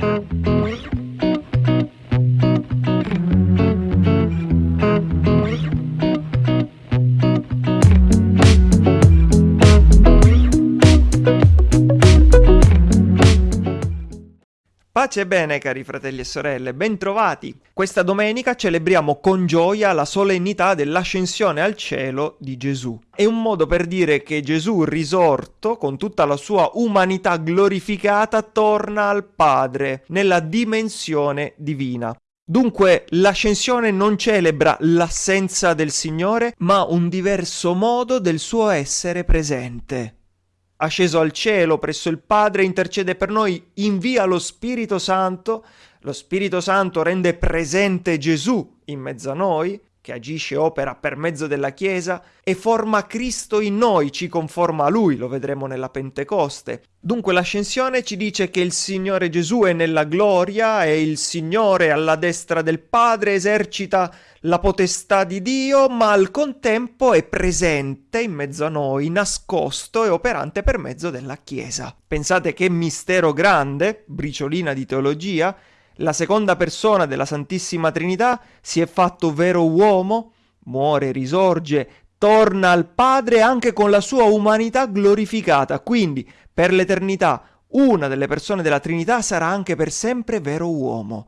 Thank you. Pace e bene cari fratelli e sorelle, bentrovati! Questa domenica celebriamo con gioia la solennità dell'ascensione al cielo di Gesù. È un modo per dire che Gesù risorto, con tutta la sua umanità glorificata, torna al Padre, nella dimensione divina. Dunque l'ascensione non celebra l'assenza del Signore, ma un diverso modo del suo essere presente asceso al cielo presso il Padre, intercede per noi, invia lo Spirito Santo, lo Spirito Santo rende presente Gesù in mezzo a noi, che agisce e opera per mezzo della Chiesa, e forma Cristo in noi, ci conforma a Lui, lo vedremo nella Pentecoste. Dunque l'ascensione ci dice che il Signore Gesù è nella gloria e il Signore alla destra del Padre esercita la potestà di Dio, ma al contempo è presente in mezzo a noi, nascosto e operante per mezzo della Chiesa. Pensate che mistero grande, briciolina di teologia, la seconda persona della Santissima Trinità si è fatto vero uomo, muore, risorge, torna al Padre anche con la sua umanità glorificata, quindi per l'eternità una delle persone della Trinità sarà anche per sempre vero uomo.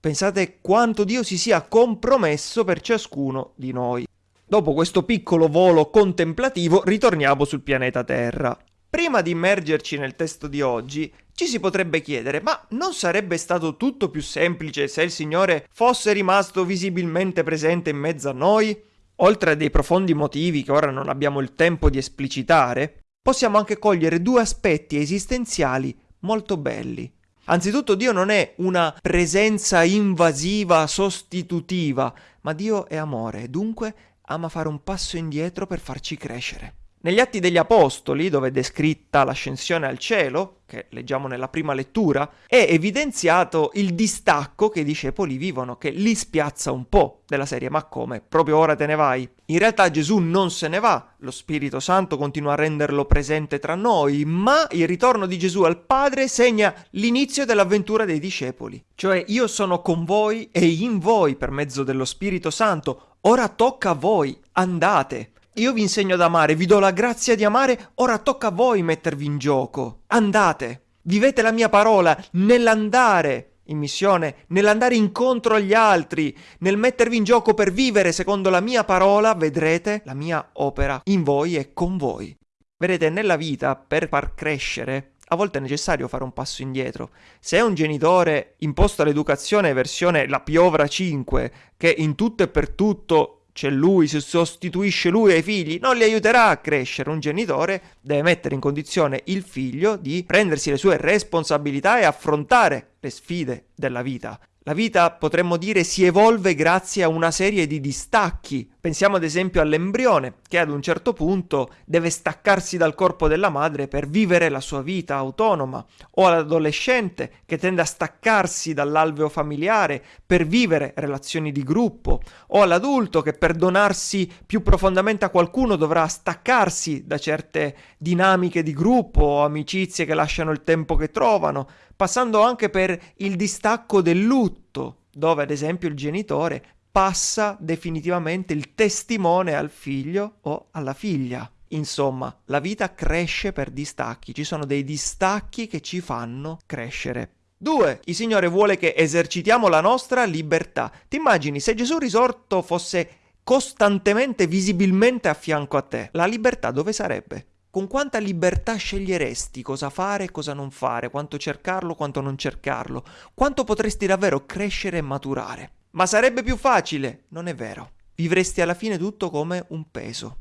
Pensate quanto Dio si sia compromesso per ciascuno di noi. Dopo questo piccolo volo contemplativo ritorniamo sul pianeta Terra. Prima di immergerci nel testo di oggi, ci si potrebbe chiedere, ma non sarebbe stato tutto più semplice se il Signore fosse rimasto visibilmente presente in mezzo a noi? Oltre a dei profondi motivi che ora non abbiamo il tempo di esplicitare, possiamo anche cogliere due aspetti esistenziali molto belli. Anzitutto Dio non è una presenza invasiva, sostitutiva, ma Dio è amore, dunque ama fare un passo indietro per farci crescere. Negli Atti degli Apostoli, dove è descritta l'ascensione al cielo, che leggiamo nella prima lettura, è evidenziato il distacco che i discepoli vivono, che li spiazza un po' della serie ma come? Proprio ora te ne vai? In realtà Gesù non se ne va, lo Spirito Santo continua a renderlo presente tra noi, ma il ritorno di Gesù al Padre segna l'inizio dell'avventura dei discepoli. Cioè io sono con voi e in voi per mezzo dello Spirito Santo, ora tocca a voi, andate. Io vi insegno ad amare, vi do la grazia di amare, ora tocca a voi mettervi in gioco. Andate, vivete la mia parola nell'andare in missione, nell'andare incontro agli altri, nel mettervi in gioco per vivere secondo la mia parola, vedrete la mia opera in voi e con voi. Vedete, nella vita, per far crescere, a volte è necessario fare un passo indietro. Se un genitore imposto all'educazione versione la piovra 5, che in tutto e per tutto c'è lui, si sostituisce lui ai figli, non li aiuterà a crescere. Un genitore deve mettere in condizione il figlio di prendersi le sue responsabilità e affrontare le sfide della vita. La vita, potremmo dire, si evolve grazie a una serie di distacchi. Pensiamo ad esempio all'embrione, che ad un certo punto deve staccarsi dal corpo della madre per vivere la sua vita autonoma, o all'adolescente, che tende a staccarsi dall'alveo familiare per vivere relazioni di gruppo, o all'adulto che per donarsi più profondamente a qualcuno dovrà staccarsi da certe dinamiche di gruppo o amicizie che lasciano il tempo che trovano passando anche per il distacco del lutto, dove ad esempio il genitore passa definitivamente il testimone al figlio o alla figlia. Insomma, la vita cresce per distacchi, ci sono dei distacchi che ci fanno crescere. 2. Il Signore vuole che esercitiamo la nostra libertà. Ti immagini se Gesù risorto fosse costantemente, visibilmente a fianco a te, la libertà dove sarebbe? Con quanta libertà sceglieresti cosa fare e cosa non fare, quanto cercarlo, quanto non cercarlo, quanto potresti davvero crescere e maturare. Ma sarebbe più facile? Non è vero. Vivresti alla fine tutto come un peso.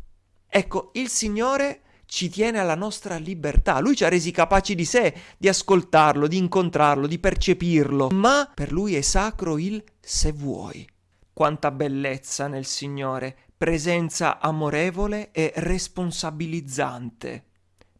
Ecco, il Signore ci tiene alla nostra libertà. Lui ci ha resi capaci di sé, di ascoltarlo, di incontrarlo, di percepirlo. Ma per lui è sacro il se vuoi. Quanta bellezza nel Signore presenza amorevole e responsabilizzante.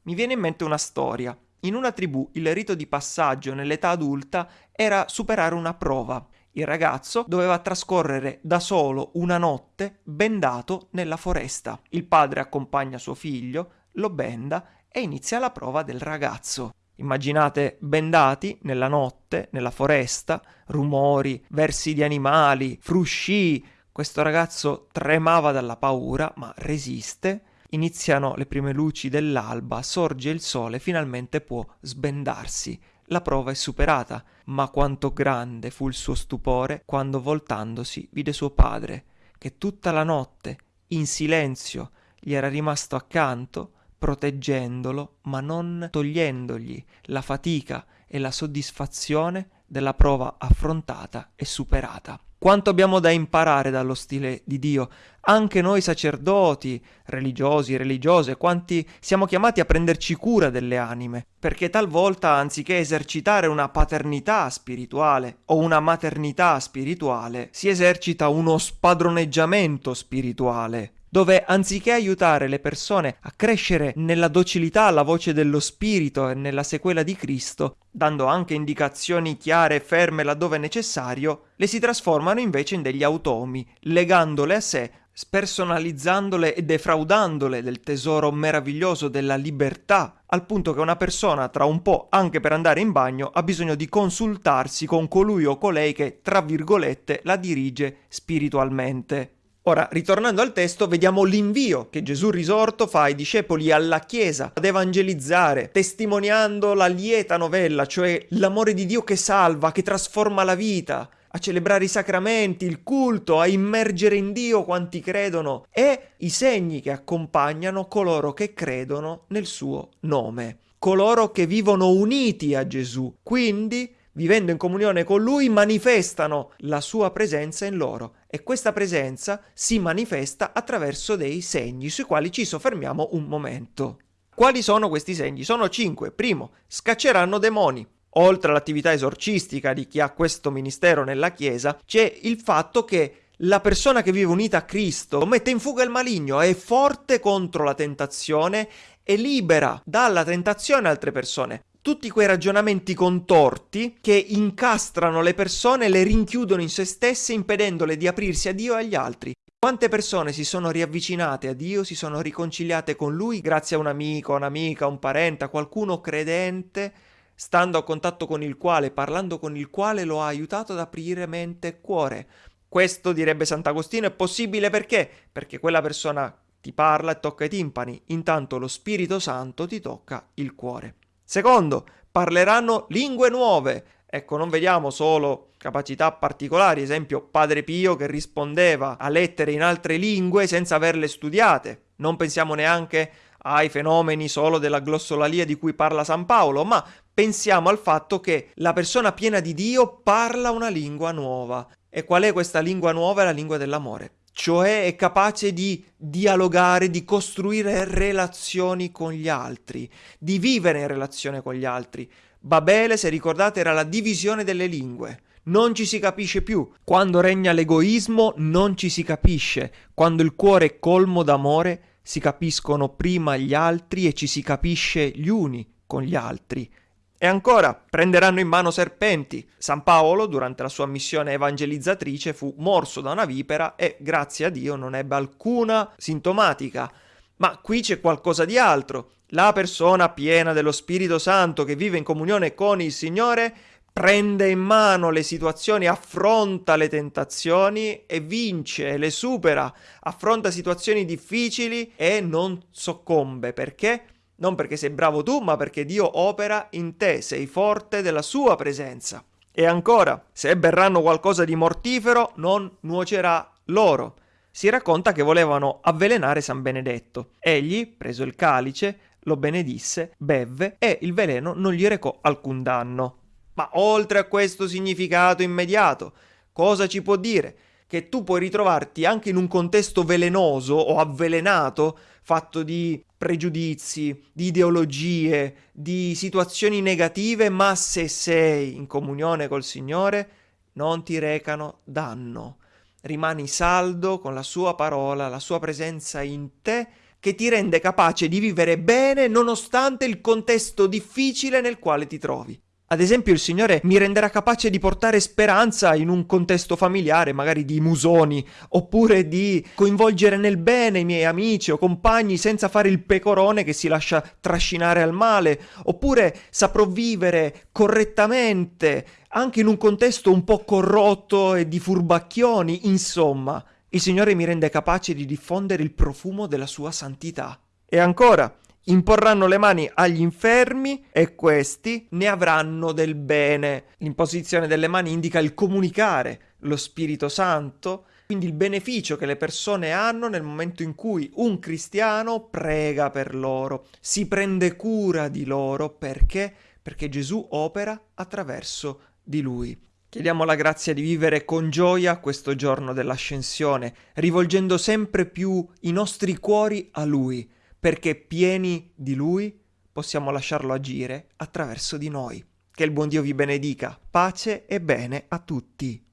Mi viene in mente una storia. In una tribù il rito di passaggio nell'età adulta era superare una prova. Il ragazzo doveva trascorrere da solo una notte bendato nella foresta. Il padre accompagna suo figlio, lo benda e inizia la prova del ragazzo. Immaginate bendati nella notte, nella foresta, rumori, versi di animali, frusci. Questo ragazzo tremava dalla paura, ma resiste. Iniziano le prime luci dell'alba, sorge il sole, finalmente può sbendarsi. La prova è superata, ma quanto grande fu il suo stupore quando voltandosi vide suo padre, che tutta la notte, in silenzio, gli era rimasto accanto, proteggendolo, ma non togliendogli la fatica e la soddisfazione della prova affrontata e superata. Quanto abbiamo da imparare dallo stile di Dio, anche noi sacerdoti, religiosi, religiose, quanti siamo chiamati a prenderci cura delle anime, perché talvolta anziché esercitare una paternità spirituale o una maternità spirituale, si esercita uno spadroneggiamento spirituale dove anziché aiutare le persone a crescere nella docilità alla voce dello Spirito e nella sequela di Cristo, dando anche indicazioni chiare e ferme laddove necessario, le si trasformano invece in degli automi, legandole a sé, spersonalizzandole e defraudandole del tesoro meraviglioso della libertà, al punto che una persona tra un po', anche per andare in bagno, ha bisogno di consultarsi con colui o colei che, tra virgolette, la dirige spiritualmente. Ora, ritornando al testo, vediamo l'invio che Gesù risorto fa ai discepoli alla Chiesa ad evangelizzare, testimoniando la lieta novella, cioè l'amore di Dio che salva, che trasforma la vita, a celebrare i sacramenti, il culto, a immergere in Dio quanti credono e i segni che accompagnano coloro che credono nel suo nome, coloro che vivono uniti a Gesù. Quindi vivendo in comunione con Lui, manifestano la sua presenza in loro e questa presenza si manifesta attraverso dei segni sui quali ci soffermiamo un momento. Quali sono questi segni? Sono cinque. Primo, scacceranno demoni. Oltre all'attività esorcistica di chi ha questo ministero nella Chiesa, c'è il fatto che la persona che vive unita a Cristo mette in fuga il maligno, è forte contro la tentazione e libera dalla tentazione altre persone tutti quei ragionamenti contorti che incastrano le persone, le rinchiudono in se stesse, impedendole di aprirsi a Dio e agli altri. Quante persone si sono riavvicinate a Dio, si sono riconciliate con Lui grazie a un amico, un'amica, un parente, a qualcuno credente, stando a contatto con il quale, parlando con il quale lo ha aiutato ad aprire mente e cuore. Questo, direbbe Sant'Agostino, è possibile perché? Perché quella persona ti parla e tocca i timpani, intanto lo Spirito Santo ti tocca il cuore. Secondo, parleranno lingue nuove. Ecco, non vediamo solo capacità particolari, esempio Padre Pio che rispondeva a lettere in altre lingue senza averle studiate. Non pensiamo neanche ai fenomeni solo della glossolalia di cui parla San Paolo, ma pensiamo al fatto che la persona piena di Dio parla una lingua nuova. E qual è questa lingua nuova? È la lingua dell'amore cioè è capace di dialogare, di costruire relazioni con gli altri, di vivere in relazione con gli altri. Babele, se ricordate, era la divisione delle lingue. Non ci si capisce più. Quando regna l'egoismo non ci si capisce. Quando il cuore è colmo d'amore si capiscono prima gli altri e ci si capisce gli uni con gli altri. E ancora, prenderanno in mano serpenti. San Paolo, durante la sua missione evangelizzatrice, fu morso da una vipera e, grazie a Dio, non ebbe alcuna sintomatica. Ma qui c'è qualcosa di altro. La persona piena dello Spirito Santo che vive in comunione con il Signore prende in mano le situazioni, affronta le tentazioni e vince, le supera, affronta situazioni difficili e non soccombe. Perché? Non perché sei bravo tu, ma perché Dio opera in te, sei forte della sua presenza. E ancora, se berranno qualcosa di mortifero, non nuocerà loro. Si racconta che volevano avvelenare San Benedetto. Egli, preso il calice, lo benedisse, bevve e il veleno non gli recò alcun danno. Ma oltre a questo significato immediato, cosa ci può dire? Che tu puoi ritrovarti anche in un contesto velenoso o avvelenato, fatto di pregiudizi, di ideologie, di situazioni negative, ma se sei in comunione col Signore non ti recano danno. Rimani saldo con la sua parola, la sua presenza in te che ti rende capace di vivere bene nonostante il contesto difficile nel quale ti trovi. Ad esempio il Signore mi renderà capace di portare speranza in un contesto familiare, magari di musoni, oppure di coinvolgere nel bene i miei amici o compagni senza fare il pecorone che si lascia trascinare al male, oppure saprò vivere correttamente anche in un contesto un po' corrotto e di furbacchioni, insomma, il Signore mi rende capace di diffondere il profumo della sua santità. E ancora, imporranno le mani agli infermi e questi ne avranno del bene. L'imposizione delle mani indica il comunicare lo Spirito Santo, quindi il beneficio che le persone hanno nel momento in cui un cristiano prega per loro, si prende cura di loro perché? Perché Gesù opera attraverso di lui. Chiediamo la grazia di vivere con gioia questo giorno dell'ascensione, rivolgendo sempre più i nostri cuori a Lui, perché pieni di Lui possiamo lasciarlo agire attraverso di noi. Che il buon Dio vi benedica, pace e bene a tutti.